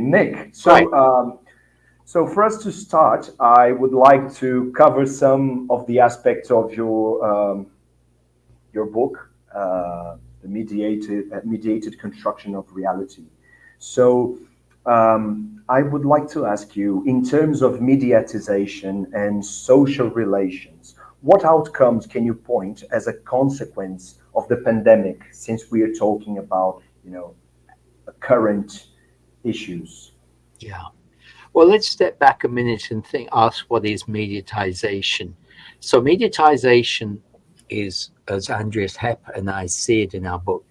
Nick. So, right. um, so for us to start, I would like to cover some of the aspects of your um, your book, uh, the mediated uh, mediated construction of reality. So, um, I would like to ask you, in terms of mediatization and social relations, what outcomes can you point as a consequence of the pandemic, since we are talking about, you know, a current issues? Yeah. Well, let's step back a minute and think, ask what is mediatization? So mediatization is, as Andreas Hepp and I see it in our book,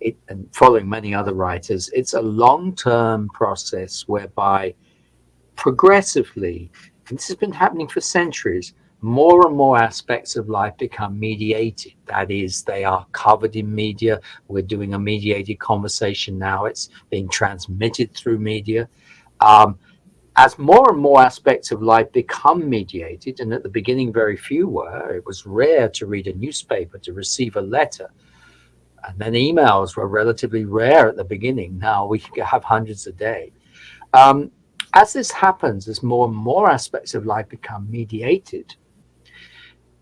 it, and following many other writers, it's a long-term process whereby progressively, and this has been happening for centuries, more and more aspects of life become mediated. That is, they are covered in media. We're doing a mediated conversation now. It's being transmitted through media. Um, as more and more aspects of life become mediated, and at the beginning very few were, it was rare to read a newspaper, to receive a letter, and then emails were relatively rare at the beginning. Now we have hundreds a day. Um, as this happens, as more and more aspects of life become mediated,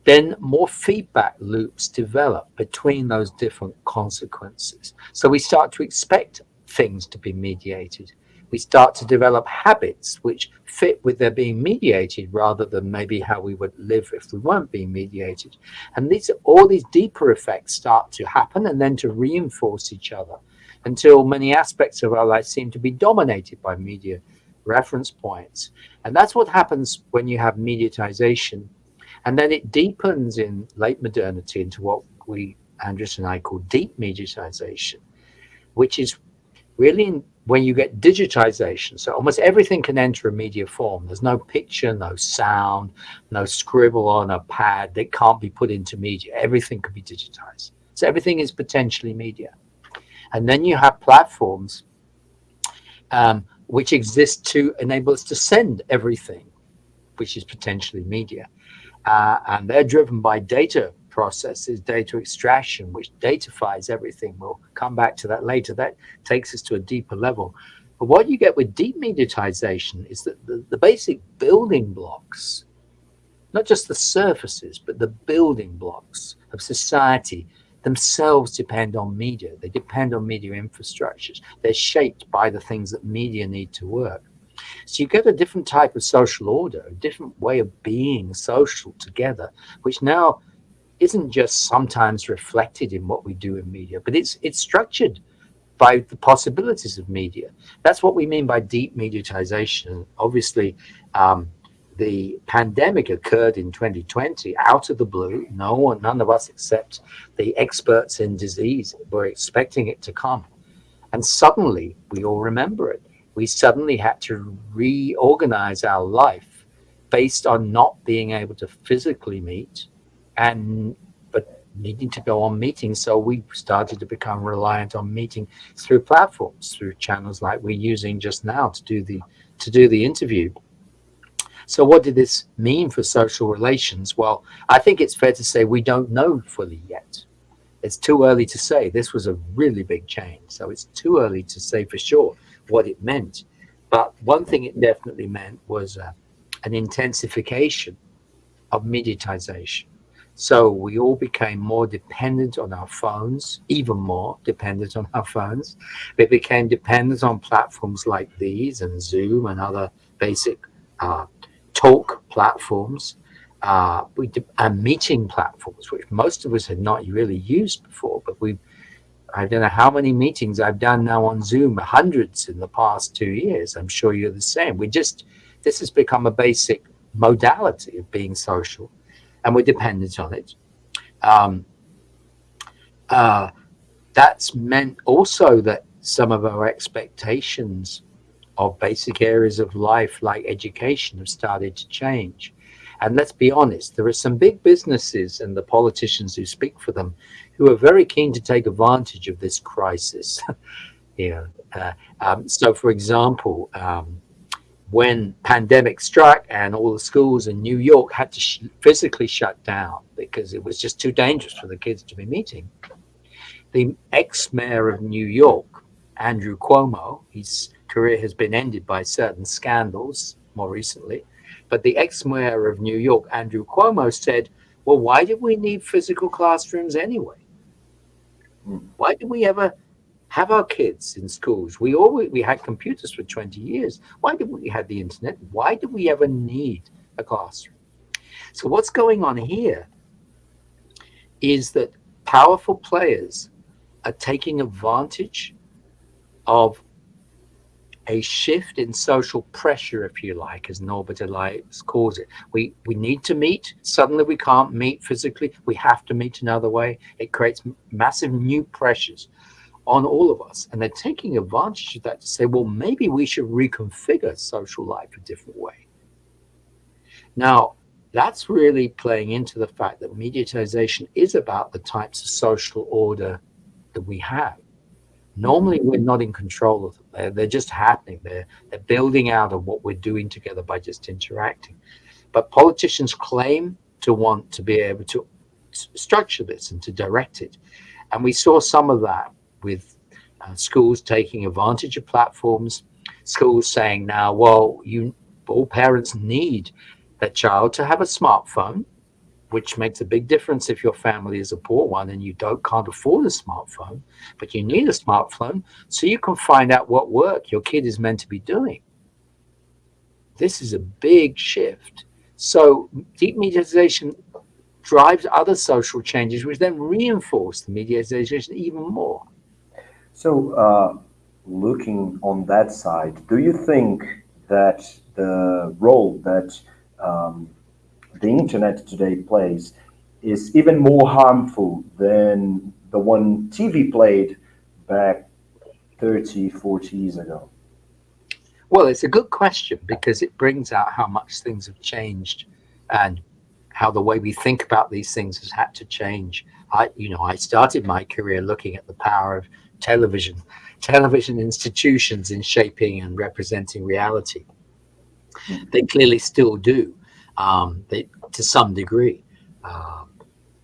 then more feedback loops develop between those different consequences. So we start to expect things to be mediated. We start to develop habits which fit with their being mediated rather than maybe how we would live if we weren't being mediated. And these all these deeper effects start to happen and then to reinforce each other until many aspects of our life seem to be dominated by media reference points. And that's what happens when you have mediatization and then it deepens in late modernity into what we, Andreas and I, call deep mediatization, which is really when you get digitization. So almost everything can enter a media form. There's no picture, no sound, no scribble on a pad that can't be put into media. Everything can be digitized. So everything is potentially media. And then you have platforms um, which exist to enable us to send everything, which is potentially media uh, and they're driven by data processes, data extraction, which datafies everything. We'll come back to that later. That takes us to a deeper level. But what you get with deep mediatization is that the, the basic building blocks, not just the surfaces, but the building blocks of society themselves depend on media. They depend on media infrastructures. They're shaped by the things that media need to work. So you get a different type of social order, a different way of being social together, which now isn't just sometimes reflected in what we do in media, but it's it's structured by the possibilities of media. That's what we mean by deep mediatization. Obviously, um, the pandemic occurred in 2020 out of the blue. No one, none of us except the experts in disease were expecting it to come. And suddenly we all remember it we suddenly had to reorganize our life based on not being able to physically meet and but needing to go on meetings. So we started to become reliant on meeting through platforms through channels like we're using just now to do the to do the interview. So what did this mean for social relations? Well i think it's fair to say we don't know fully yet. It's too early to say. This was a really big change. So it's too early to say for sure what it meant. But one thing it definitely meant was uh, an intensification of mediatization. So we all became more dependent on our phones, even more dependent on our phones. We became dependent on platforms like these and Zoom and other basic uh, talk platforms, uh, we and meeting platforms, which most of us had not really used before, but we I don't know how many meetings I've done now on Zoom, hundreds in the past two years. I'm sure you're the same. We just, this has become a basic modality of being social and we're dependent on it. Um, uh, that's meant also that some of our expectations of basic areas of life like education have started to change. And let's be honest, there are some big businesses and the politicians who speak for them who are very keen to take advantage of this crisis. Yeah. uh, um, so, for example, um, when pandemic struck and all the schools in New York had to sh physically shut down because it was just too dangerous for the kids to be meeting, the ex-mayor of New York Andrew Cuomo. His career has been ended by certain scandals more recently. But the ex-mayor of New York, Andrew Cuomo, said, well, why did we need physical classrooms anyway? Why did we ever have our kids in schools? We always we had computers for 20 years. Why did we have the internet? Why did we ever need a classroom? So what's going on here is that powerful players are taking advantage of a shift in social pressure, if you like, as Norbert Elias calls it. We we need to meet. Suddenly, we can't meet physically. We have to meet another way. It creates massive new pressures on all of us, and they're taking advantage of that to say, well, maybe we should reconfigure social life a different way. Now, that's really playing into the fact that mediatization is about the types of social order that we have. Normally, we're not in control of. They're, they're just happening. They're, they're building out of what we're doing together by just interacting. But politicians claim to want to be able to structure this and to direct it. And we saw some of that with uh, schools taking advantage of platforms, schools saying now, well, you all parents need that child to have a smartphone which makes a big difference if your family is a poor one and you don't can't afford a smartphone, but you need a smartphone so you can find out what work your kid is meant to be doing. This is a big shift. So deep mediatization drives other social changes, which then reinforce the mediatization even more. So uh, looking on that side, do you think that the role that um, the internet today plays is even more harmful than the one TV played back 30, 40 years ago? Well, it's a good question because it brings out how much things have changed and how the way we think about these things has had to change. I, you know, I started my career looking at the power of television, television institutions in shaping and representing reality. They clearly still do um, they, to some degree. Uh,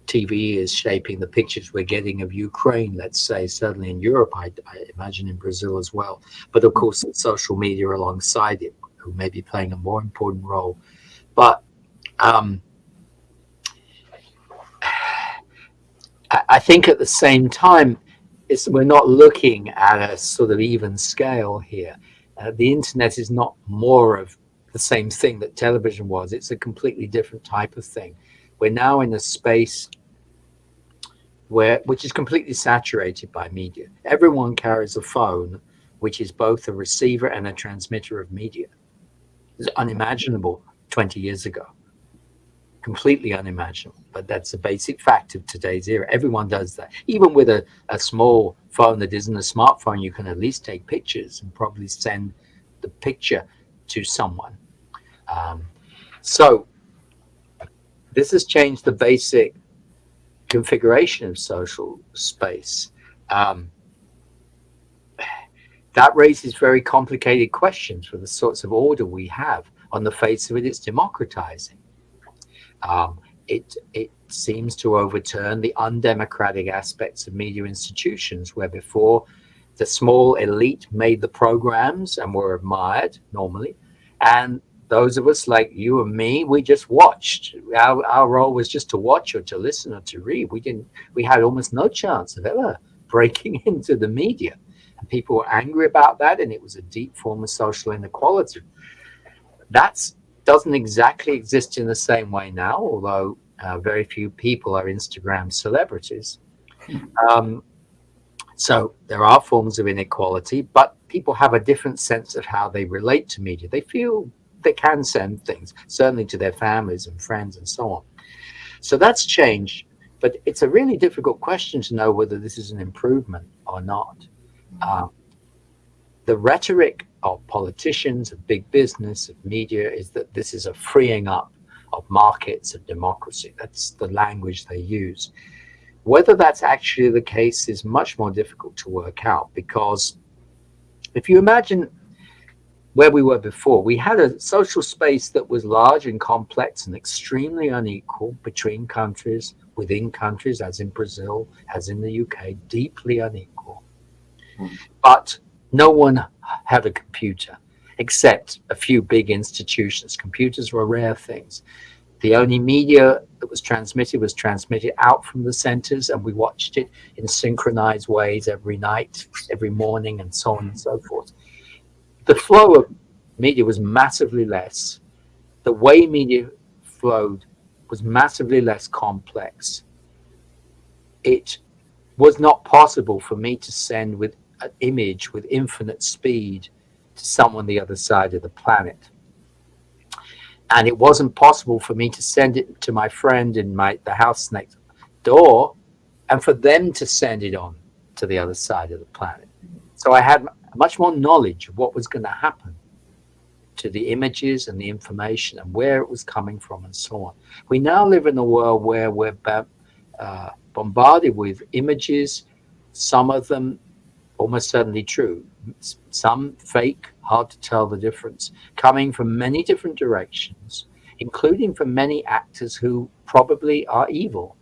TV is shaping the pictures we're getting of Ukraine, let's say, certainly in Europe, I, I imagine in Brazil as well. But of course, social media alongside it, who may be playing a more important role. But um, I think at the same time, we're not looking at a sort of even scale here. Uh, the internet is not more of the same thing that television was. It's a completely different type of thing. We're now in a space where which is completely saturated by media. Everyone carries a phone, which is both a receiver and a transmitter of media. It's unimaginable 20 years ago. Completely unimaginable, but that's a basic fact of today's era. Everyone does that. Even with a, a small phone that isn't a smartphone, you can at least take pictures and probably send the picture to someone um, so this has changed the basic configuration of social space. Um, that raises very complicated questions for the sorts of order we have. On the face of it, it's democratizing. Um, it, it seems to overturn the undemocratic aspects of media institutions, where before the small elite made the programs and were admired normally, and those of us like you and me, we just watched. Our, our role was just to watch or to listen or to read. We didn't, we had almost no chance of ever breaking into the media. And people were angry about that. And it was a deep form of social inequality. That doesn't exactly exist in the same way now, although uh, very few people are Instagram celebrities. Um, so there are forms of inequality, but people have a different sense of how they relate to media. They feel they can send things, certainly to their families and friends and so on. So that's changed, but it's a really difficult question to know whether this is an improvement or not. Uh, the rhetoric of politicians, of big business, of media is that this is a freeing up of markets of democracy. That's the language they use. Whether that's actually the case is much more difficult to work out because if you imagine where we were before. We had a social space that was large and complex and extremely unequal between countries, within countries, as in Brazil, as in the UK, deeply unequal. Mm. But No one had a computer except a few big institutions. Computers were rare things. The only media that was transmitted was transmitted out from the centers, and we watched it in synchronized ways every night, every morning, and so on and so forth. The flow of media was massively less. The way media flowed was massively less complex. It was not possible for me to send with an image with infinite speed to someone the other side of the planet. And it wasn't possible for me to send it to my friend in my the house next door and for them to send it on to the other side of the planet. So I had much more knowledge of what was going to happen to the images and the information and where it was coming from and so on. We now live in a world where we're uh, bombarded with images, some of them almost certainly true, some fake, hard to tell the difference, coming from many different directions, including from many actors who probably are evil.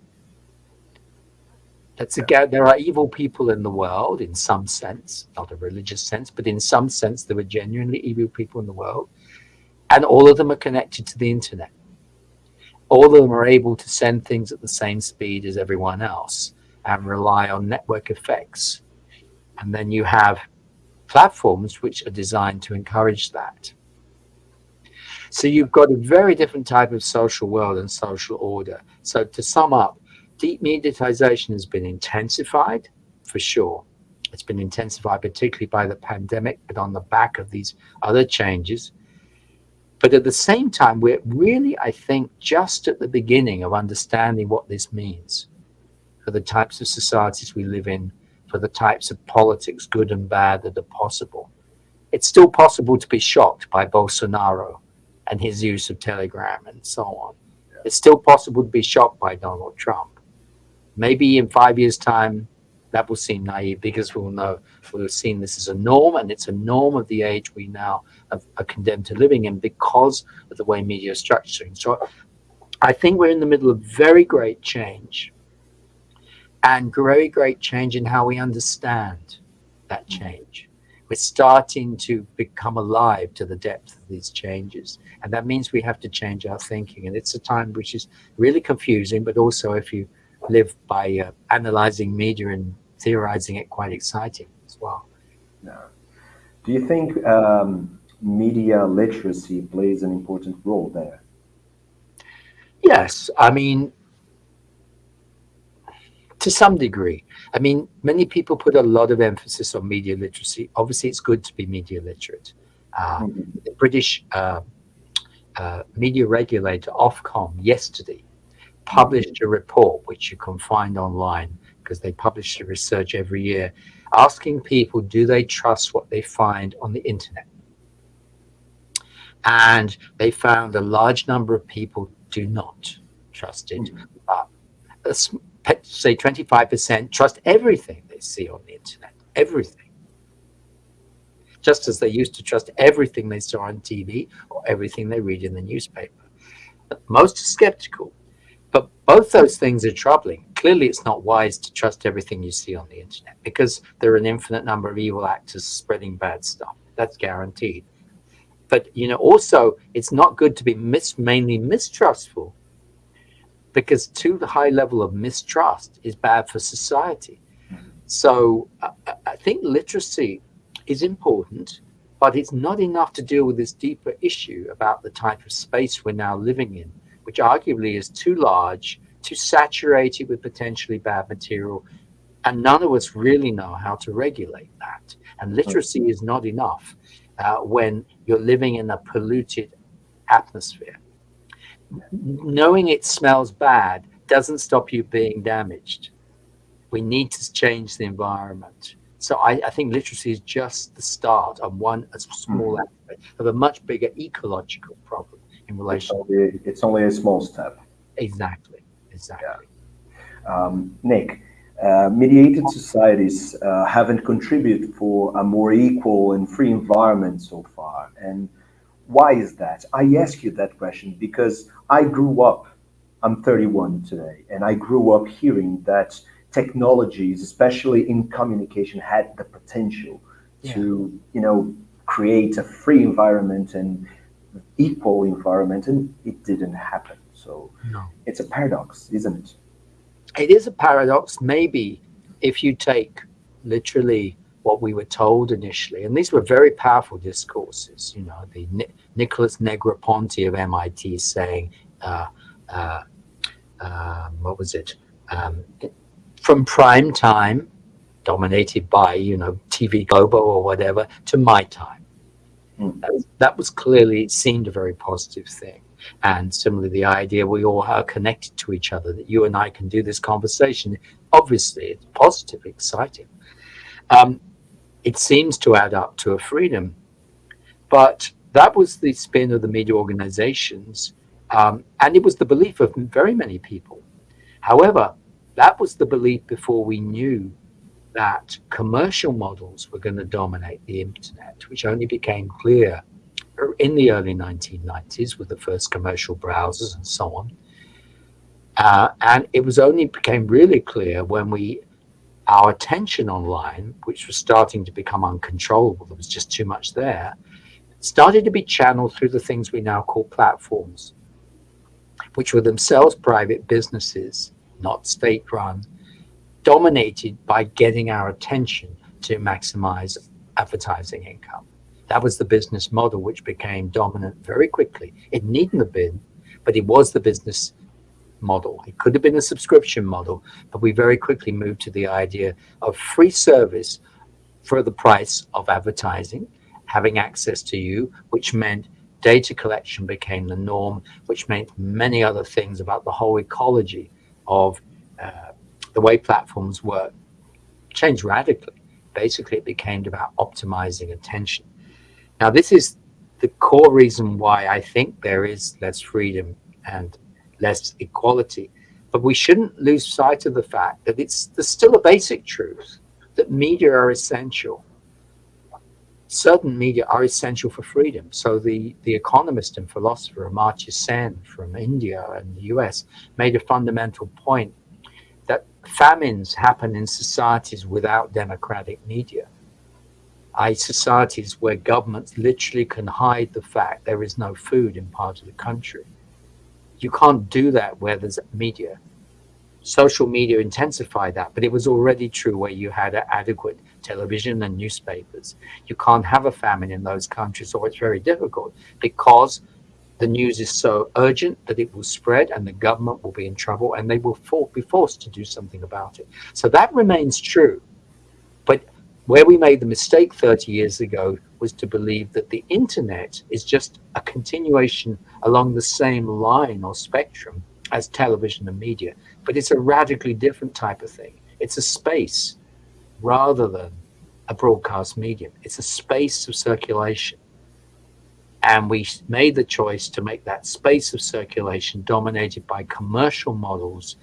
That's again, there are evil people in the world in some sense, not a religious sense, but in some sense, there are genuinely evil people in the world. And all of them are connected to the internet. All of them are able to send things at the same speed as everyone else and rely on network effects. And then you have platforms which are designed to encourage that. So you've got a very different type of social world and social order. So to sum up, deep mediatization has been intensified for sure. It's been intensified particularly by the pandemic, but on the back of these other changes. But at the same time, we're really, I think, just at the beginning of understanding what this means for the types of societies we live in, for the types of politics, good and bad, that are possible. It's still possible to be shocked by Bolsonaro and his use of Telegram and so on. It's still possible to be shocked by Donald Trump. Maybe in five years' time, that will seem naive because we'll know we'll have seen this as a norm and it's a norm of the age we now are condemned to living in because of the way media is structuring. So I think we're in the middle of very great change and very great change in how we understand that change. We're starting to become alive to the depth of these changes. And that means we have to change our thinking. And it's a time which is really confusing, but also if you live by uh, analyzing media and theorizing it, quite exciting as well. Yeah. Do you think um, media literacy plays an important role there? Yes. I mean, to some degree. I mean, many people put a lot of emphasis on media literacy. Obviously, it's good to be media literate. Uh, mm -hmm. The British uh, uh, media regulator, Ofcom, yesterday published a report, which you can find online because they publish the research every year, asking people, do they trust what they find on the internet? And they found a large number of people do not trust it. Mm -hmm say 25% trust everything they see on the internet, everything. Just as they used to trust everything they saw on TV or everything they read in the newspaper. Most are skeptical, but both those things are troubling. Clearly, it's not wise to trust everything you see on the internet because there are an infinite number of evil actors spreading bad stuff. That's guaranteed. But, you know, also, it's not good to be mis mainly mistrustful because too high level of mistrust is bad for society. So I, I think literacy is important, but it's not enough to deal with this deeper issue about the type of space we're now living in, which arguably is too large, too saturated with potentially bad material, and none of us really know how to regulate that. And literacy is not enough uh, when you're living in a polluted atmosphere knowing it smells bad doesn't stop you being damaged. We need to change the environment. So I, I think literacy is just the start of one a small mm. aspect of a much bigger ecological problem in relation. It's only, it's only a small step. Exactly. Exactly. Yeah. Um, Nick, uh, mediated societies uh, haven't contributed for a more equal and free environment so far. And why is that? I ask you that question because I grew up, I'm 31 today, and I grew up hearing that technologies, especially in communication, had the potential yeah. to, you know, create a free environment and equal environment, and it didn't happen. So no. it's a paradox, isn't it? It is a paradox. Maybe if you take literally what we were told initially, and these were very powerful discourses. You know, the Ni Nicholas Negroponte of MIT saying, uh, uh, uh, "What was it?" Um, from prime time, dominated by you know TV Globo or whatever, to my time. That, that was clearly seemed a very positive thing. And similarly, the idea we all are connected to each other, that you and I can do this conversation, obviously it's positive, exciting. Um, it seems to add up to a freedom. But that was the spin of the media organizations. Um, and it was the belief of very many people. However, that was the belief before we knew that commercial models were going to dominate the internet, which only became clear in the early 1990s with the first commercial browsers and so on. Uh, and it was only became really clear when we our attention online, which was starting to become uncontrollable, there was just too much there, started to be channeled through the things we now call platforms, which were themselves private businesses, not state run, dominated by getting our attention to maximize advertising income. That was the business model which became dominant very quickly. It needn't have been, but it was the business model. It could have been a subscription model, but we very quickly moved to the idea of free service for the price of advertising, having access to you, which meant data collection became the norm, which meant many other things about the whole ecology of uh, the way platforms work changed radically. Basically, it became about optimizing attention. Now, this is the core reason why I think there is less freedom and less equality. But we shouldn't lose sight of the fact that it's there's still a basic truth that media are essential. Certain media are essential for freedom. So the, the economist and philosopher Amartya Sen from India and the US made a fundamental point famines happen in societies without democratic media a societies where governments literally can hide the fact there is no food in part of the country. You can't do that where there's media. Social media intensified that, but it was already true where you had adequate television and newspapers. You can't have a famine in those countries, or it's very difficult because the news is so urgent that it will spread and the government will be in trouble and they will for be forced to do something about it. So that remains true. But where we made the mistake 30 years ago was to believe that the internet is just a continuation along the same line or spectrum as television and media, but it's a radically different type of thing. It's a space rather than a broadcast medium. It's a space of circulation. And we made the choice to make that space of circulation dominated by commercial models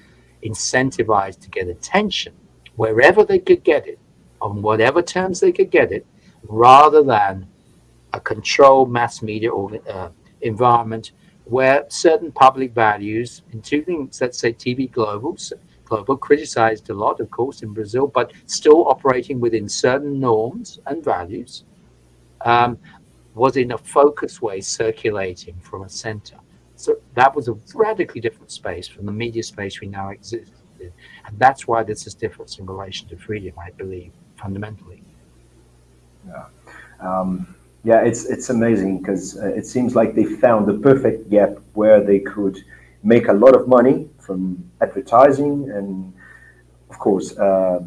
incentivized to get attention wherever they could get it on whatever terms they could get it, rather than a controlled mass media or, uh, environment where certain public values, including, let's say, TV Globo, Globo criticized a lot, of course, in Brazil, but still operating within certain norms and values, um, was in a focused way circulating from a center. So that was a radically different space from the media space we now exist in. And that's why there's this difference in relation to freedom, I believe fundamentally. Yeah, um, yeah, it's it's amazing because uh, it seems like they found the perfect gap where they could make a lot of money from advertising and, of course, uh,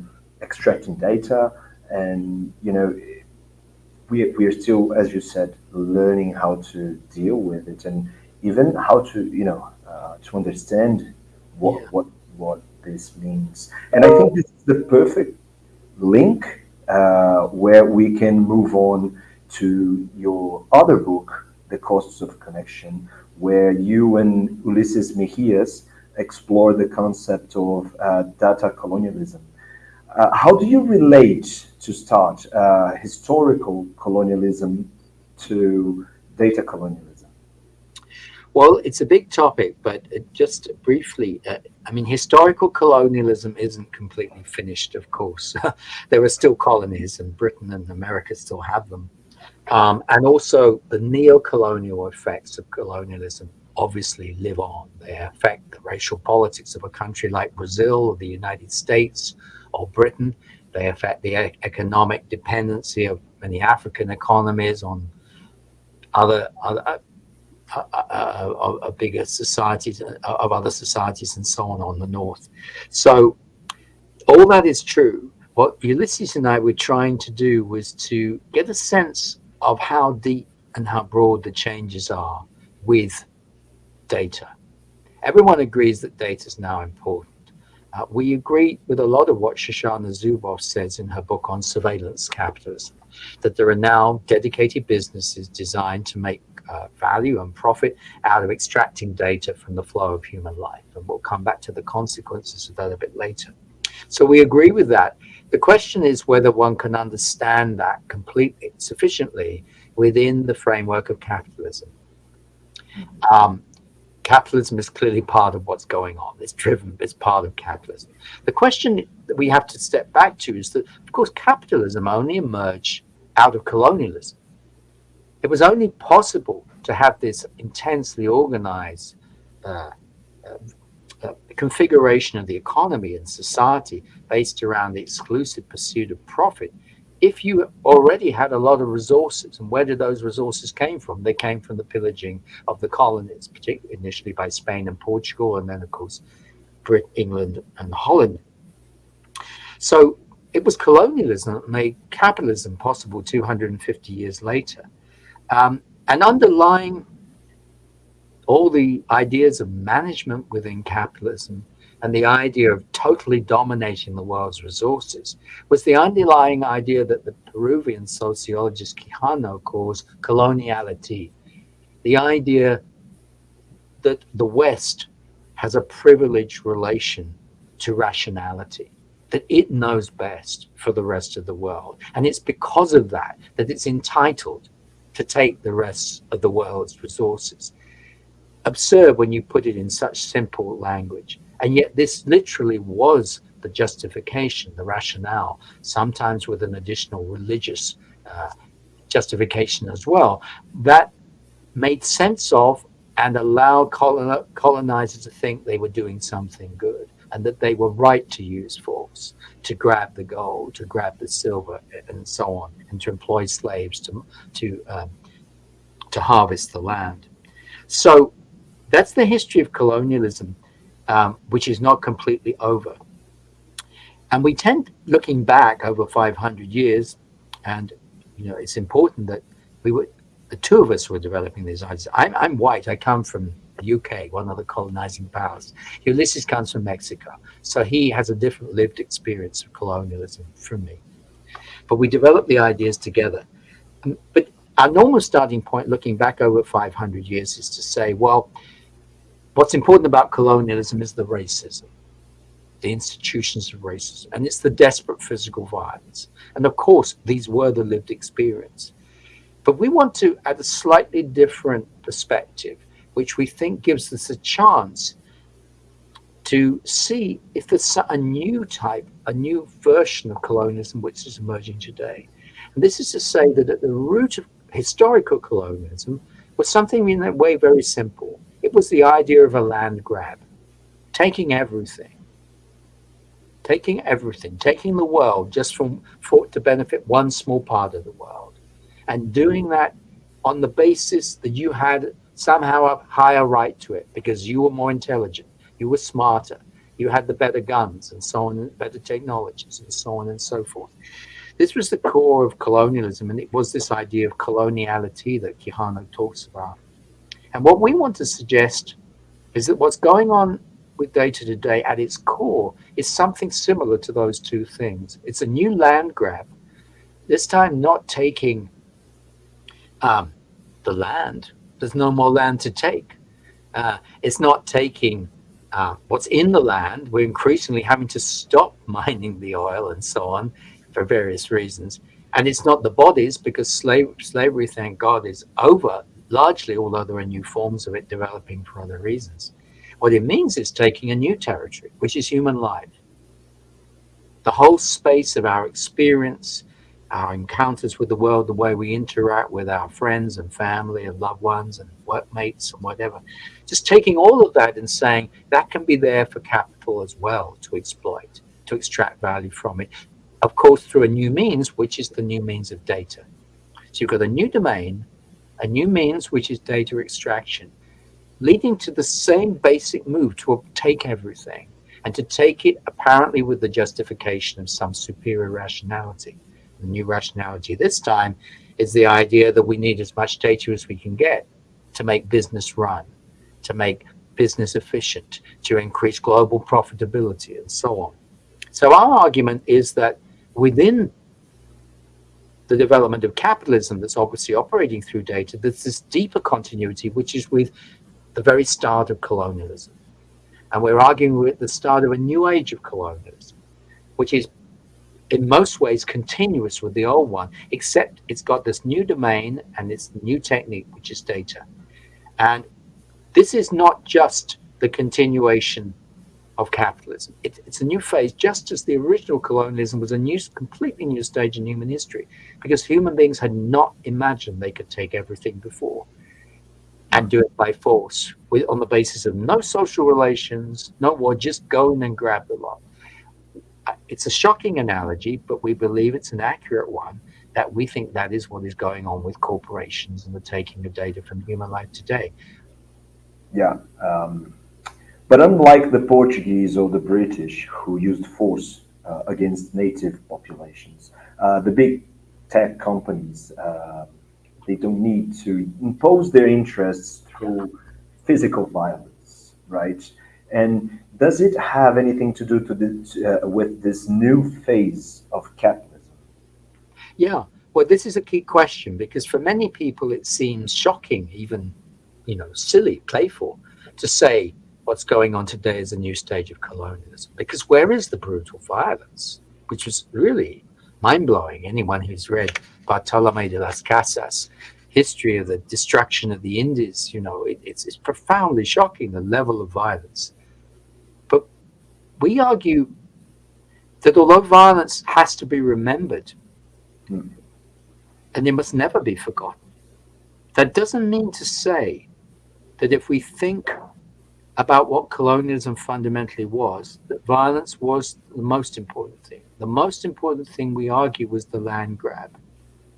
extracting data. And you know, we we are still, as you said, learning how to deal with it and even how to you know uh, to understand what yeah. what what this means. And I think this is the perfect link uh, where we can move on to your other book, The Costs of Connection, where you and Ulises Mejias explore the concept of uh, data colonialism. Uh, how do you relate to start uh, historical colonialism to data colonialism? Well, it's a big topic, but just briefly, uh, I mean, historical colonialism isn't completely finished, of course. there are still colonies, and Britain and America still have them. Um, and also, the neo-colonial effects of colonialism obviously live on. They affect the racial politics of a country like Brazil or the United States or Britain. They affect the economic dependency of many African economies on other, other uh, of bigger societies, uh, of other societies and so on on the north. So all that is true. What Ulises and I were trying to do was to get a sense of how deep and how broad the changes are with data. Everyone agrees that data is now important. Uh, we agree with a lot of what Shoshana Zuboff says in her book on surveillance capitalism, that there are now dedicated businesses designed to make uh, value and profit out of extracting data from the flow of human life. And we'll come back to the consequences of that a bit later. So we agree with that. The question is whether one can understand that completely, sufficiently within the framework of capitalism. Um, capitalism is clearly part of what's going on. It's driven, it's part of capitalism. The question that we have to step back to is that, of course, capitalism only emerged out of colonialism. It was only possible to have this intensely organized uh, uh, uh, configuration of the economy and society based around the exclusive pursuit of profit if you already had a lot of resources. And where did those resources came from? They came from the pillaging of the colonies, particularly initially by Spain and Portugal, and then, of course, Britain, England, and Holland. So it was colonialism that made capitalism possible 250 years later. Um, and underlying all the ideas of management within capitalism and the idea of totally dominating the world's resources was the underlying idea that the Peruvian sociologist Quijano calls coloniality. The idea that the West has a privileged relation to rationality, that it knows best for the rest of the world. And it's because of that that it's entitled to take the rest of the world's resources. Absurd when you put it in such simple language. And yet this literally was the justification, the rationale, sometimes with an additional religious uh, justification as well, that made sense of and allowed colon colonizers to think they were doing something good and that they were right to use force to grab the gold, to grab the silver, and so on, and to employ slaves to to um, to harvest the land. So that's the history of colonialism, um, which is not completely over. And we tend, looking back over 500 years, and you know, it's important that we were, the two of us were developing these ideas. I'm, I'm white. I come from the UK, one of the colonizing powers. Ulises comes from Mexico. So he has a different lived experience of colonialism from me. But we developed the ideas together. But our normal starting point looking back over 500 years is to say, well, what's important about colonialism is the racism, the institutions of racism, and it's the desperate physical violence. And of course, these were the lived experience. But we want to add a slightly different perspective which we think gives us a chance to see if there's a new type, a new version of colonialism which is emerging today. And this is to say that at the root of historical colonialism was something in a way very simple. It was the idea of a land grab, taking everything, taking everything, taking the world just from for to benefit one small part of the world, and doing that on the basis that you had somehow a higher right to it because you were more intelligent, you were smarter, you had the better guns and so on, better technologies and so on and so forth. This was the core of colonialism, and it was this idea of coloniality that Quijano talks about. And what we want to suggest is that what's going on with data today at its core is something similar to those two things. It's a new land grab, this time not taking um, the land there's no more land to take. Uh, it's not taking uh, what's in the land. We're increasingly having to stop mining the oil and so on for various reasons. And it's not the bodies because slave, slavery, thank God, is over largely, although there are new forms of it developing for other reasons. What it means is taking a new territory, which is human life. The whole space of our experience, our encounters with the world, the way we interact with our friends and family and loved ones and workmates and whatever. Just taking all of that and saying that can be there for capital as well to exploit, to extract value from it. Of course, through a new means, which is the new means of data. So you've got a new domain, a new means, which is data extraction, leading to the same basic move to take everything and to take it apparently with the justification of some superior rationality the new rationality this time is the idea that we need as much data as we can get to make business run, to make business efficient, to increase global profitability, and so on. So our argument is that within the development of capitalism that's obviously operating through data, there's this deeper continuity, which is with the very start of colonialism. And we're arguing with the start of a new age of colonialism, which is in most ways continuous with the old one, except it's got this new domain and this new technique, which is data. And this is not just the continuation of capitalism. It, it's a new phase, just as the original colonialism was a new, completely new stage in human history, because human beings had not imagined they could take everything before and do it by force with, on the basis of no social relations, no war, just go in and grab the lot it's a shocking analogy, but we believe it's an accurate one that we think that is what is going on with corporations and the taking of data from human life today. Yeah. Um, but unlike the Portuguese or the British who used force uh, against native populations, uh, the big tech companies, uh, they don't need to impose their interests through physical violence, right? And does it have anything to do to uh, with this new phase of capitalism? Yeah, well, this is a key question because for many people it seems shocking, even you know, silly, playful, to say what's going on today is a new stage of colonialism. Because where is the brutal violence, which was really mind blowing? Anyone who's read Bartolome de las Casas, history of the destruction of the Indies, you know, it, it's, it's profoundly shocking the level of violence But we argue that although violence has to be remembered mm. and it must never be forgotten, that doesn't mean to say that if we think about what colonialism fundamentally was, that violence was the most important thing. The most important thing we argue was the land grab.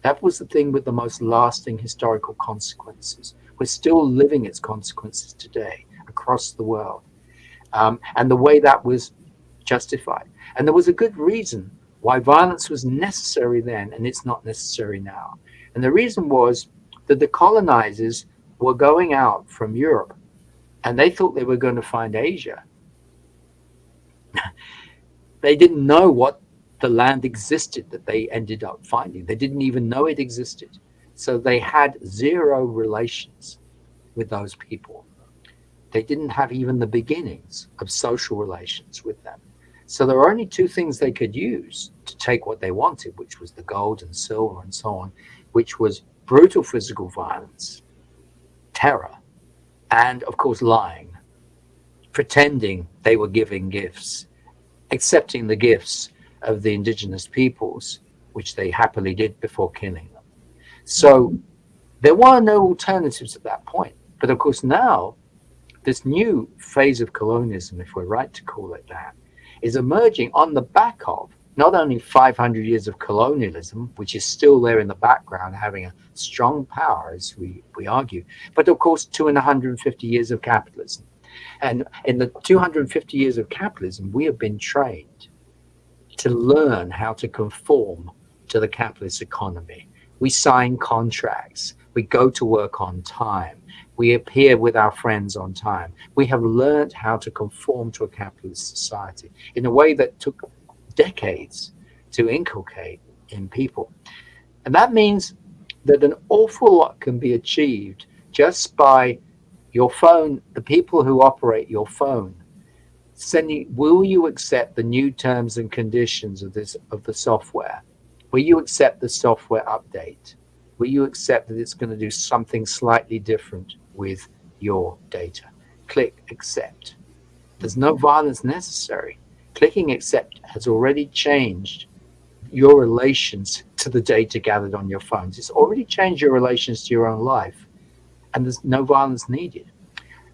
That was the thing with the most lasting historical consequences. We're still living its consequences today across the world um, and the way that was justified. And there was a good reason why violence was necessary then and it's not necessary now. And the reason was that the colonizers were going out from Europe and they thought they were going to find Asia. they didn't know what the land existed that they ended up finding. They didn't even know it existed. So they had zero relations with those people. They didn't have even the beginnings of social relations with them. So there were only two things they could use to take what they wanted, which was the gold and silver and so on, which was brutal physical violence, terror, and of course lying, pretending they were giving gifts, accepting the gifts of the indigenous peoples, which they happily did before killing them. So there were no alternatives at that point. But of course now this new phase of colonialism, if we're right to call it that, is emerging on the back of not only 500 years of colonialism, which is still there in the background, having a strong power, as we, we argue, but of course, 250 years of capitalism. And in the 250 years of capitalism, we have been trained to learn how to conform to the capitalist economy. We sign contracts, we go to work on time, we appear with our friends on time. We have learned how to conform to a capitalist society in a way that took decades to inculcate in people. And that means that an awful lot can be achieved just by your phone, the people who operate your phone, sending, will you accept the new terms and conditions of this, of the software? Will you accept the software update? will you accept that it's going to do something slightly different with your data? Click accept. There's no violence necessary. Clicking accept has already changed your relations to the data gathered on your phones. It's already changed your relations to your own life and there's no violence needed,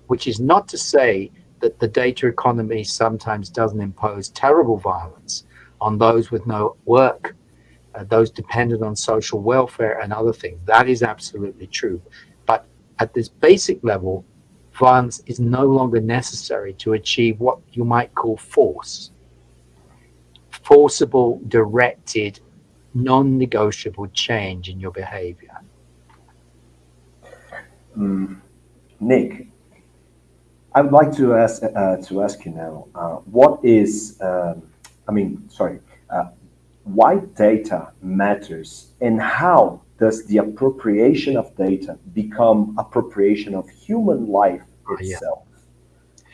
which is not to say that the data economy sometimes doesn't impose terrible violence on those with no work, uh, those dependent on social welfare and other things. That is absolutely true. But at this basic level, violence is no longer necessary to achieve what you might call force. Forcible, directed, non-negotiable change in your behavior. Mm, Nick, I would like to ask uh, to ask you now. Uh, what is, um, I mean, sorry, uh, why data matters, and how does the appropriation of data become appropriation of human life itself? Yeah.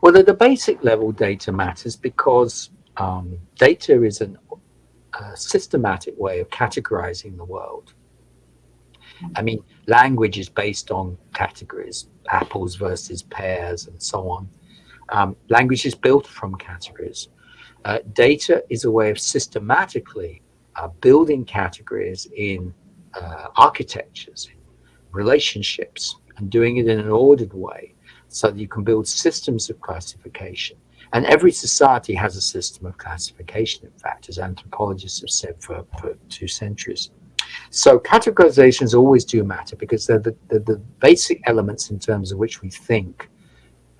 Well, at the basic level, data matters because um, data is an, a systematic way of categorizing the world. I mean, language is based on categories, apples versus pears and so on. Um, language is built from categories. Uh, data is a way of systematically uh, building categories in uh, architectures, relationships, and doing it in an ordered way so that you can build systems of classification. And every society has a system of classification, in fact, as anthropologists have said for, for two centuries. So categorizations always do matter because they're the, they're the basic elements in terms of which we think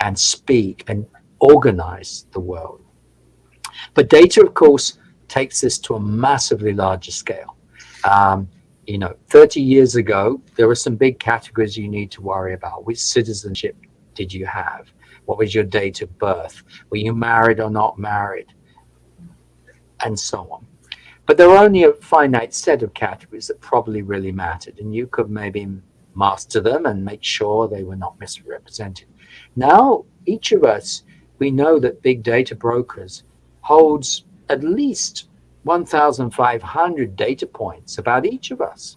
and speak and organize the world. But data, of course, takes this to a massively larger scale. Um, you know, 30 years ago, there were some big categories you need to worry about. Which citizenship did you have? What was your date of birth? Were you married or not married? And so on. But there are only a finite set of categories that probably really mattered, and you could maybe master them and make sure they were not misrepresented. Now, each of us, we know that big data brokers holds at least 1,500 data points about each of us.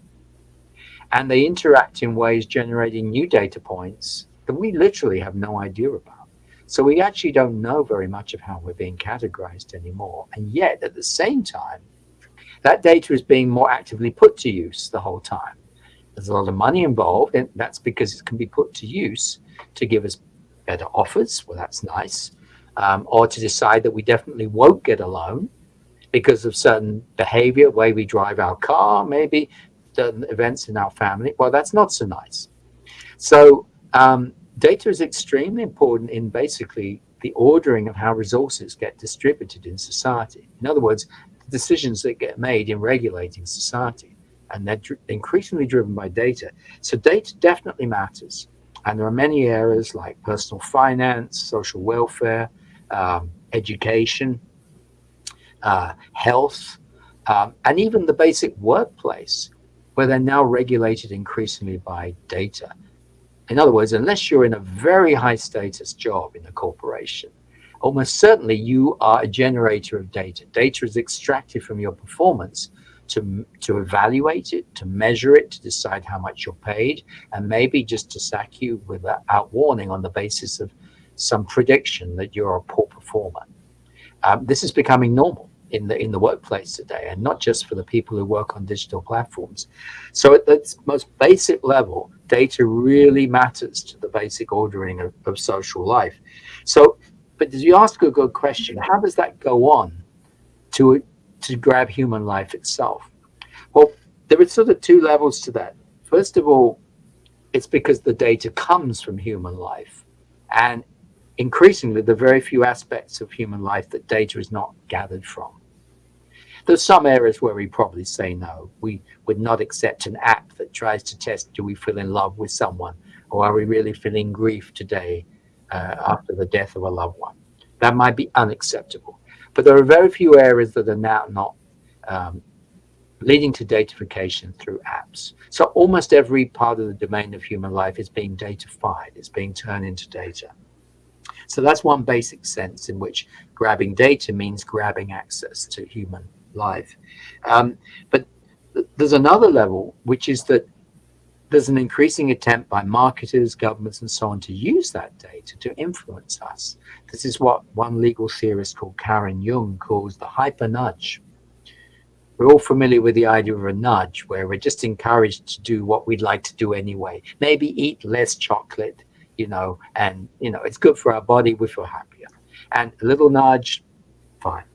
And they interact in ways generating new data points that we literally have no idea about. So we actually don't know very much of how we're being categorized anymore. And yet, at the same time, that data is being more actively put to use the whole time. There's a lot of money involved, and that's because it can be put to use to give us better offers. Well, that's nice. Um, or to decide that we definitely won't get a loan because of certain behavior, way we drive our car, maybe certain events in our family. Well, that's not so nice. So um, data is extremely important in basically the ordering of how resources get distributed in society. In other words, decisions that get made in regulating society. And they're dr increasingly driven by data. So data definitely matters. And there are many areas like personal finance, social welfare, um, education, uh, health, um, and even the basic workplace, where they're now regulated increasingly by data. In other words, unless you're in a very high status job in a corporation, almost certainly you are a generator of data. Data is extracted from your performance to, to evaluate it, to measure it, to decide how much you're paid, and maybe just to sack you without warning on the basis of some prediction that you're a poor performer. Um, this is becoming normal in the in the workplace today, and not just for the people who work on digital platforms. So at the most basic level, data really matters to the basic ordering of, of social life. So but did you ask a good question, how does that go on to, to grab human life itself? Well, there are sort of two levels to that. First of all, it's because the data comes from human life. And increasingly, are very few aspects of human life that data is not gathered from. There's some areas where we probably say no. We would not accept an app that tries to test, do we feel in love with someone? Or are we really feeling grief today? uh, after the death of a loved one. That might be unacceptable. But there are very few areas that are now not um, leading to datafication through apps. So almost every part of the domain of human life is being datafied, it's being turned into data. So that's one basic sense in which grabbing data means grabbing access to human life. Um, but There's another level, which is that there's an increasing attempt by marketers, governments, and so on to use that data to influence us. This is what one legal theorist called Karen Yeung calls the hyper nudge. We're all familiar with the idea of a nudge, where we're just encouraged to do what we'd like to do anyway. Maybe eat less chocolate, you know, and, you know, it's good for our body, we feel happier. And a little nudge, fine.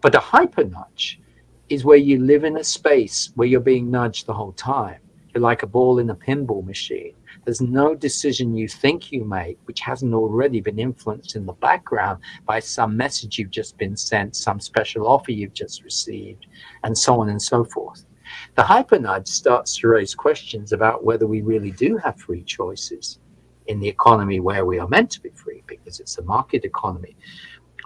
But a hyper nudge is where you live in a space where you're being nudged the whole time. You're like a ball in a pinball machine. There's no decision you think you make which hasn't already been influenced in the background by some message you've just been sent, some special offer you've just received, and so on and so forth. The hypernudge starts to raise questions about whether we really do have free choices in the economy where we are meant to be free because it's a market economy.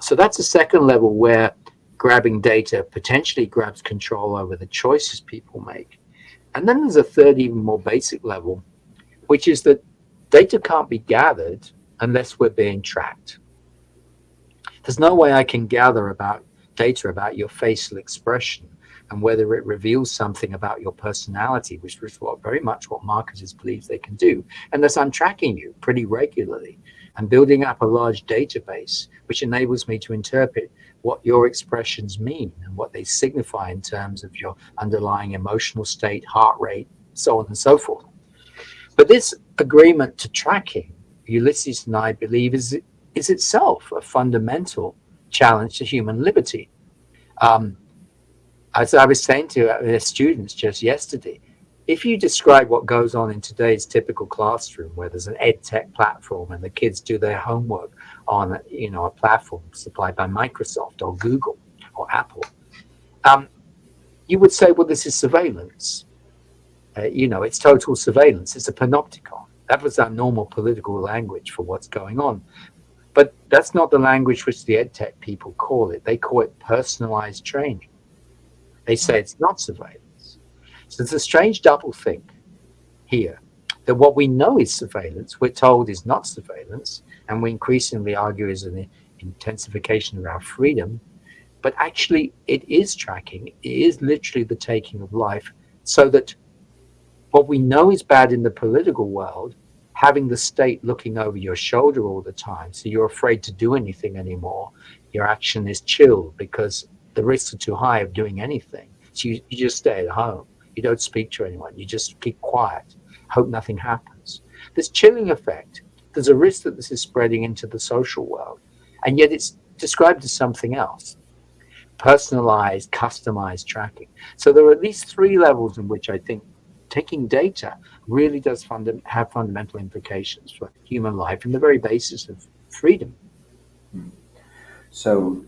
So that's a second level where grabbing data potentially grabs control over the choices people make. And then there's a third, even more basic level, which is that data can't be gathered unless we're being tracked. There's no way I can gather about data about your facial expression and whether it reveals something about your personality, which is what very much what marketers believe they can do, unless I'm tracking you pretty regularly and building up a large database, which enables me to interpret what your expressions mean and what they signify in terms of your underlying emotional state, heart rate, so on and so forth. But this agreement to tracking, Ulises and I believe, is, is itself a fundamental challenge to human liberty. Um, as I was saying to the students just yesterday, if you describe what goes on in today's typical classroom where there's an ed tech platform and the kids do their homework on you know a platform supplied by Microsoft or Google or Apple, um, you would say, well, this is surveillance. Uh, you know, it's total surveillance. It's a panopticon. That was our normal political language for what's going on. But that's not the language which the ed tech people call it. They call it personalized training. They say it's not surveillance. So it's a strange double think here that what we know is surveillance, we're told is not surveillance, and we increasingly argue is an intensification of our freedom, but actually it is tracking, it is literally the taking of life, so that what we know is bad in the political world, having the state looking over your shoulder all the time, so you're afraid to do anything anymore, your action is chilled because the risks are too high of doing anything, so you, you just stay at home. You don't speak to anyone. You just keep quiet, hope nothing happens. This chilling effect, there's a risk that this is spreading into the social world, and yet it's described as something else personalized, customized tracking. So there are at least three levels in which I think taking data really does funda have fundamental implications for human life and the very basis of freedom. Hmm. So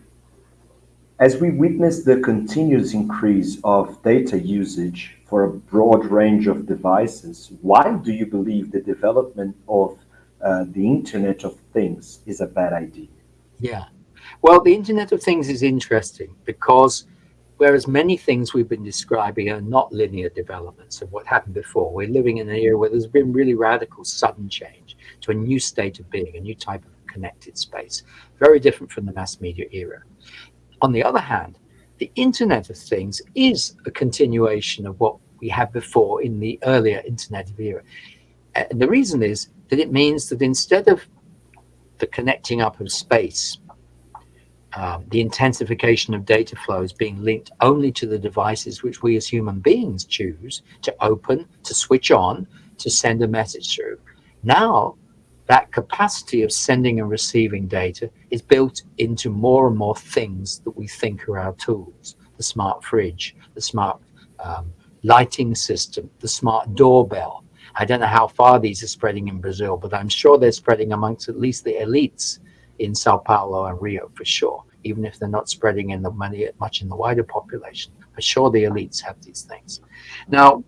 as we witness the continuous increase of data usage for a broad range of devices, why do you believe the development of uh, the Internet of Things is a bad idea? Yeah. Well, the Internet of Things is interesting because whereas many things we've been describing are not linear developments of what happened before, we're living in an era where there's been really radical, sudden change to a new state of being, a new type of connected space, very different from the mass media era. On the other hand, the Internet of Things is a continuation of what we had before in the earlier Internet of era. And the reason is that it means that instead of the connecting up of space, um, the intensification of data flows being linked only to the devices which we as human beings choose to open, to switch on, to send a message through. Now that capacity of sending and receiving data is built into more and more things that we think are our tools. The smart fridge, the smart um, lighting system, the smart doorbell. I don't know how far these are spreading in Brazil, but I'm sure they're spreading amongst at least the elites in Sao Paulo and Rio for sure, even if they're not spreading in the money much in the wider population. For sure the elites have these things. Now,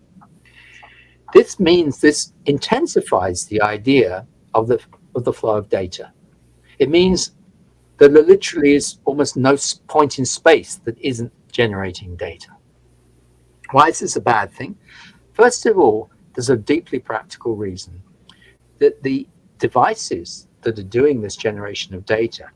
this means this intensifies the idea of the, of the flow of data. It means that there literally is almost no point in space that isn't generating data. Why is this a bad thing? First of all, there's a deeply practical reason that the devices that are doing this generation of data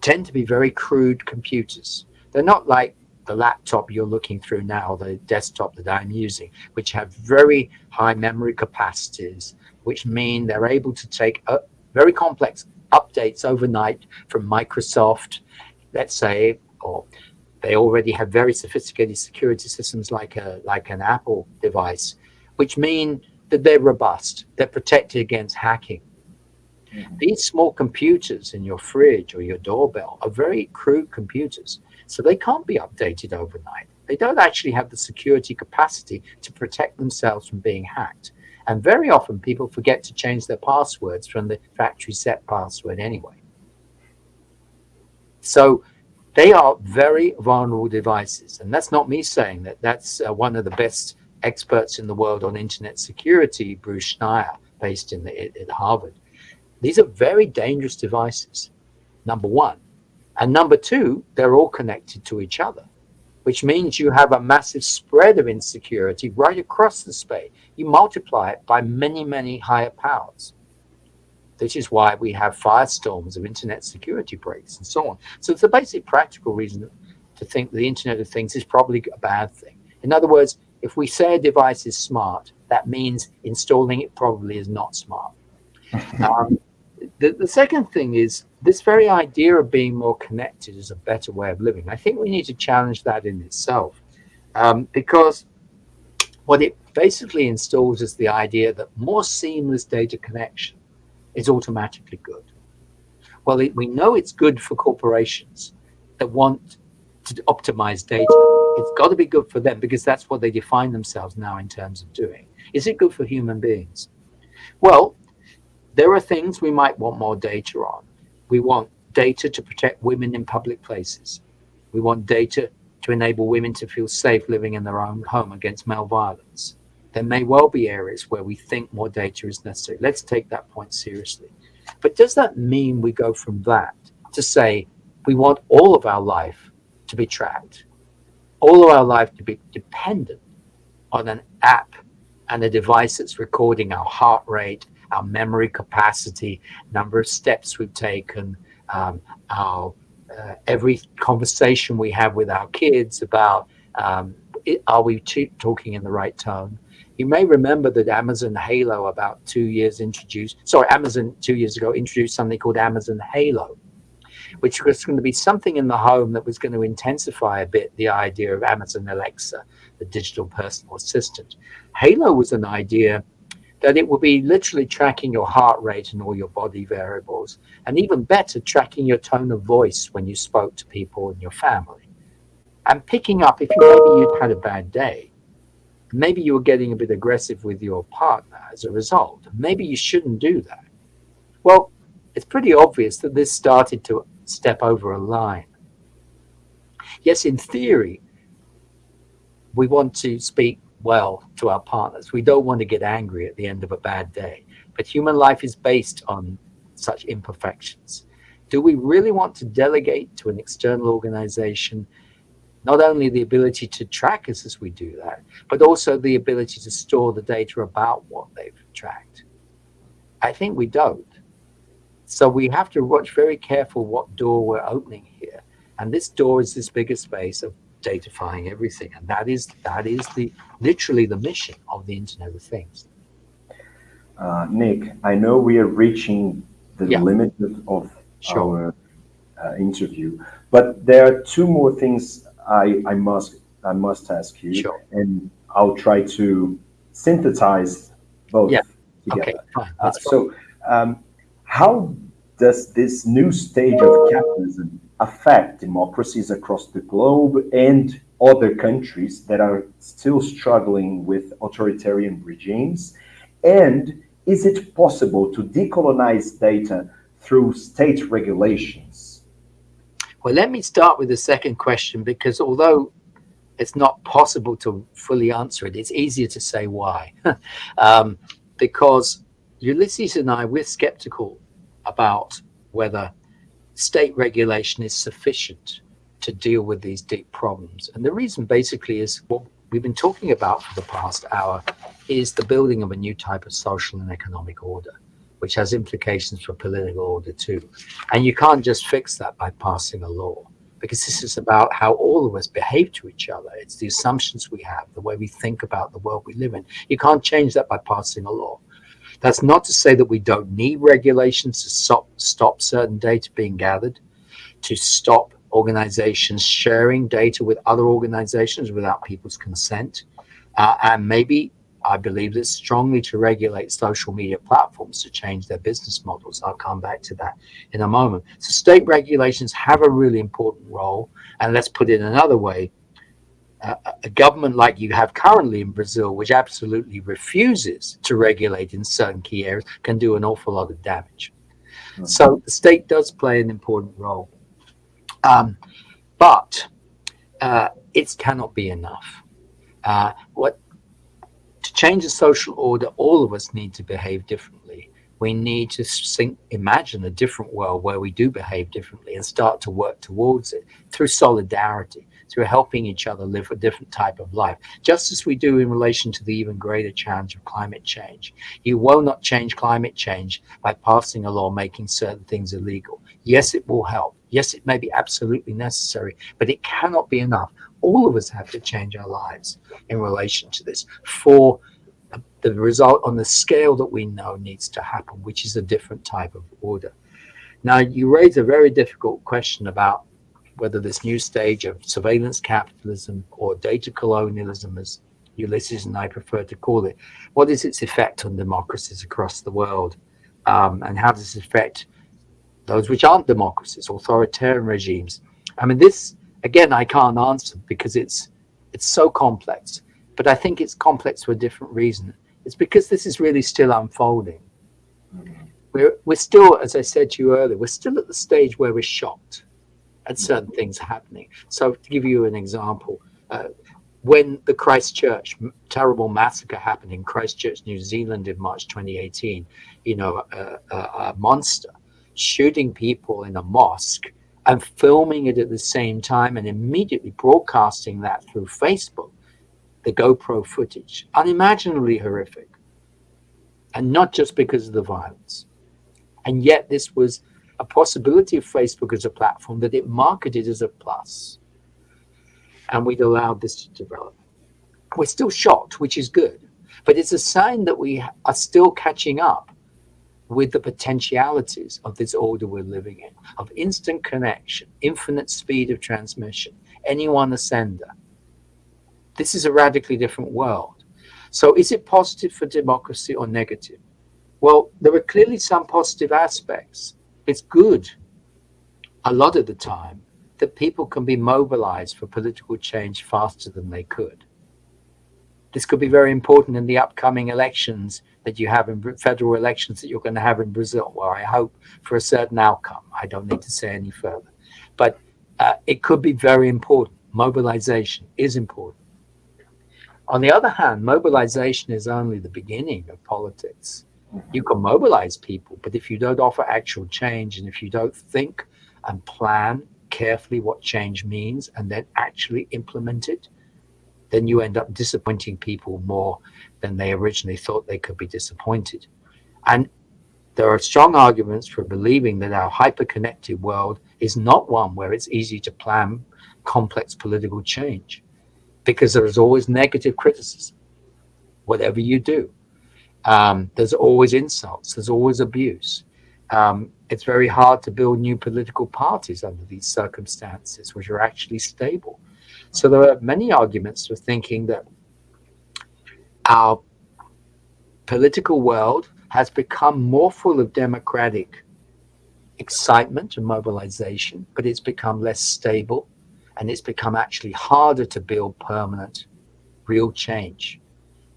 tend to be very crude computers. They're not like the laptop you're looking through now, the desktop that I'm using, which have very high memory capacities, which mean they're able to take a, very complex updates overnight from Microsoft, let's say, or they already have very sophisticated security systems like a like an Apple device, which mean that they're robust, they're protected against hacking. Mm -hmm. These small computers in your fridge or your doorbell are very crude computers, so they can't be updated overnight. They don't actually have the security capacity to protect themselves from being hacked. And very often people forget to change their passwords from the factory set password anyway. So they are very vulnerable devices. And that's not me saying that. That's uh, one of the best experts in the world on internet security, Bruce Schneier, based in the, at Harvard. These are very dangerous devices, number one. And number two, they're all connected to each other, which means you have a massive spread of insecurity right across the space. You multiply it by many, many higher powers. This is why we have firestorms of internet security breaks and so on. So it's a basic practical reason to think the Internet of Things is probably a bad thing. In other words, if we say a device is smart, that means installing it probably is not smart. um, the, the second thing is this very idea of being more connected is a better way of living. I think we need to challenge that in itself um, because what it basically installs is the idea that more seamless data connection is automatically good. Well, it, we know it's good for corporations that want to optimize data. It's got to be good for them because that's what they define themselves now in terms of doing. Is it good for human beings? Well, there are things we might want more data on. We want data to protect women in public places. We want data to enable women to feel safe living in their own home against male violence there may well be areas where we think more data is necessary. Let's take that point seriously. But does that mean we go from that to say we want all of our life to be tracked, all of our life to be dependent on an app and a device that's recording our heart rate, our memory capacity, number of steps we've taken, um, our uh, every conversation we have with our kids about um, it, are we talking in the right tone? You may remember that Amazon Halo about two years introduced, sorry, Amazon two years ago introduced something called Amazon Halo, which was going to be something in the home that was going to intensify a bit the idea of Amazon Alexa, the digital personal assistant. Halo was an idea that it would be literally tracking your heart rate and all your body variables, and even better, tracking your tone of voice when you spoke to people in your family, and picking up if maybe you'd had a bad day, maybe you're getting a bit aggressive with your partner as a result. Maybe you shouldn't do that. Well, it's pretty obvious that this started to step over a line. Yes, in theory, we want to speak well to our partners. We don't want to get angry at the end of a bad day. But human life is based on such imperfections. Do we really want to delegate to an external organization not only the ability to track us as we do that, but also the ability to store the data about what they've tracked. I think we don't. So we have to watch very careful what door we're opening here. And this door is this bigger space of datafying everything. And that is that is the literally the mission of the Internet of Things. Uh, Nick, I know we are reaching the yeah. limit of sure. our uh, interview, but there are two more things I, I must I must ask you, sure. and I'll try to synthesize both yeah. together. Okay, fine. Uh, so, um, how does this new stage of capitalism affect democracies across the globe and other countries that are still struggling with authoritarian regimes? And is it possible to decolonize data through state regulations? Well, let me start with the second question because although it's not possible to fully answer it, it's easier to say why. um, because Ulises and I, we're skeptical about whether state regulation is sufficient to deal with these deep problems. And the reason basically is what we've been talking about for the past hour is the building of a new type of social and economic order which has implications for political order too. And you can't just fix that by passing a law. because this is about how all of us behave to each other. It's the assumptions we have, the way we think about the world we live in. You can't change that by passing a law. That's not to say that we don't need regulations to stop, stop certain data being gathered, to stop organizations sharing data with other organizations without people's consent, uh, and maybe I believe this strongly to regulate social media platforms to change their business models. I'll come back to that in a moment. So state regulations have a really important role. And let's put it another way. Uh, a government like you have currently in Brazil, which absolutely refuses to regulate in certain key areas, can do an awful lot of damage. Mm -hmm. So the state does play an important role. Um, but uh, it cannot be enough. Uh, what to change the social order, all of us need to behave differently. We need to think, imagine a different world where we do behave differently and start to work towards it through solidarity, through helping each other live a different type of life, just as we do in relation to the even greater challenge of climate change. You will not change climate change by passing a law making certain things illegal. Yes, it will help. Yes, it may be absolutely necessary, but it cannot be enough all of us have to change our lives in relation to this for the result on the scale that we know needs to happen, which is a different type of order. Now, you raise a very difficult question about whether this new stage of surveillance capitalism or data colonialism, as Ulises and I prefer to call it, what is its effect on democracies across the world? Um, and how does it affect those which aren't democracies, authoritarian regimes? I mean, this again, I can't answer because it's it's so complex. But I think it's complex for a different reason. It's because this is really still unfolding. We're we're still, as I said to you earlier, we're still at the stage where we're shocked at certain things happening. So to give you an example, uh, when the Christchurch terrible massacre happened in Christchurch, New Zealand in March 2018, you know, a, a, a monster shooting people in a mosque and filming it at the same time and immediately broadcasting that through Facebook, the GoPro footage, unimaginably horrific. And not just because of the violence. And yet this was a possibility of Facebook as a platform that it marketed as a plus. And we'd allowed this to develop. We're still shocked, which is good. But it's a sign that we are still catching up with the potentialities of this order we're living in, of instant connection, infinite speed of transmission, anyone a sender. This is a radically different world. So is it positive for democracy or negative? Well, there are clearly some positive aspects. It's good a lot of the time that people can be mobilized for political change faster than they could. This could be very important in the upcoming elections that you have in federal elections that you're going to have in Brazil, where I hope for a certain outcome. I don't need to say any further. But uh, it could be very important. Mobilization is important. On the other hand, mobilization is only the beginning of politics. You can mobilize people, but if you don't offer actual change and if you don't think and plan carefully what change means and then actually implement it, then you end up disappointing people more than they originally thought they could be disappointed. And there are strong arguments for believing that our hyper-connected world is not one where it's easy to plan complex political change because there is always negative criticism, whatever you do. Um, there's always insults, there's always abuse. Um, it's very hard to build new political parties under these circumstances, which are actually stable. So there are many arguments for thinking that our political world has become more full of democratic excitement and mobilization, but it's become less stable and it's become actually harder to build permanent, real change.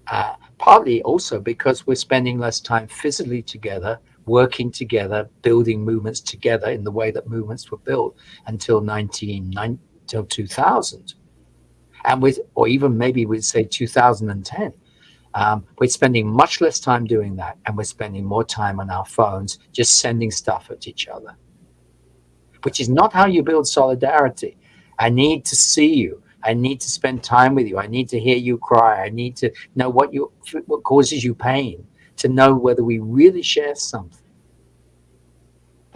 Uh, partly also because we're spending less time physically together, working together, building movements together in the way that movements were built until 19, until 2000. And with, or even maybe we'd say 2010 um, we're spending much less time doing that, and we're spending more time on our phones just sending stuff at each other, which is not how you build solidarity. I need to see you. I need to spend time with you. I need to hear you cry. I need to know what you what causes you pain, to know whether we really share something.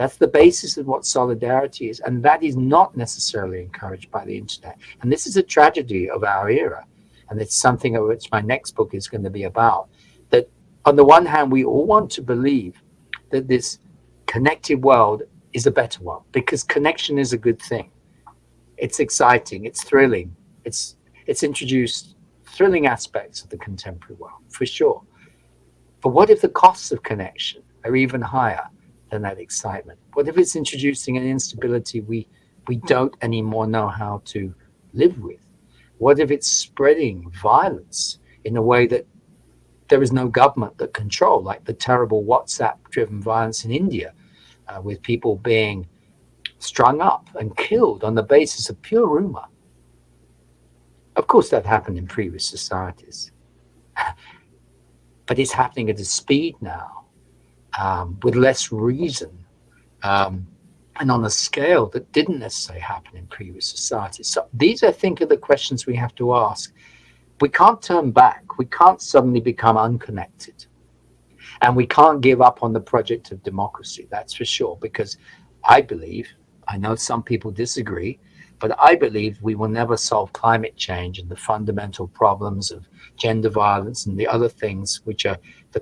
That's the basis of what solidarity is. And that is not necessarily encouraged by the internet. And this is a tragedy of our era. And it's something of which my next book is going to be about. That on the one hand, we all want to believe that this connected world is a better one because connection is a good thing. It's exciting, it's thrilling, it's it's introduced thrilling aspects of the contemporary world, for sure. But what if the costs of connection are even higher? Than that excitement? What if it's introducing an instability we, we don't anymore know how to live with? What if it's spreading violence in a way that there is no government that control, like the terrible WhatsApp-driven violence in India, uh, with people being strung up and killed on the basis of pure rumor. Of course, that happened in previous societies, but it's happening at a speed now um, with less reason um, and on a scale that didn't necessarily happen in previous societies. So these, I think, are the questions we have to ask. We can't turn back. We can't suddenly become unconnected. And we can't give up on the project of democracy, that's for sure, because I believe, I know some people disagree, but I believe we will never solve climate change and the fundamental problems of gender violence and the other things which are the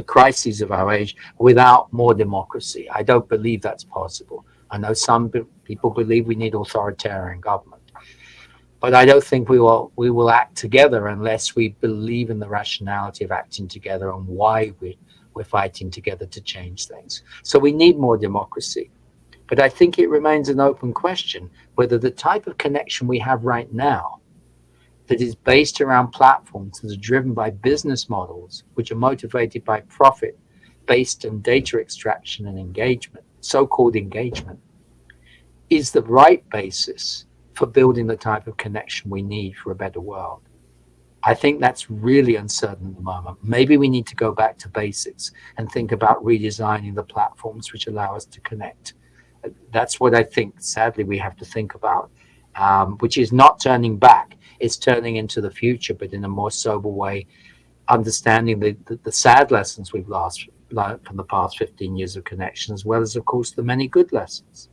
the crises of our age without more democracy. I don't believe that's possible. I know some people believe we need authoritarian government, but I don't think we will we will act together unless we believe in the rationality of acting together and why we we're fighting together to change things. So we need more democracy. But I think it remains an open question whether the type of connection we have right now that is based around platforms that are driven by business models, which are motivated by profit based on data extraction and engagement, so-called engagement, is the right basis for building the type of connection we need for a better world. I think that's really uncertain at the moment. Maybe we need to go back to basics and think about redesigning the platforms which allow us to connect. That's what I think, sadly, we have to think about, um, which is not turning back is turning into the future, but in a more sober way, understanding the, the, the sad lessons we've lost from the past 15 years of connection, as well as, of course, the many good lessons.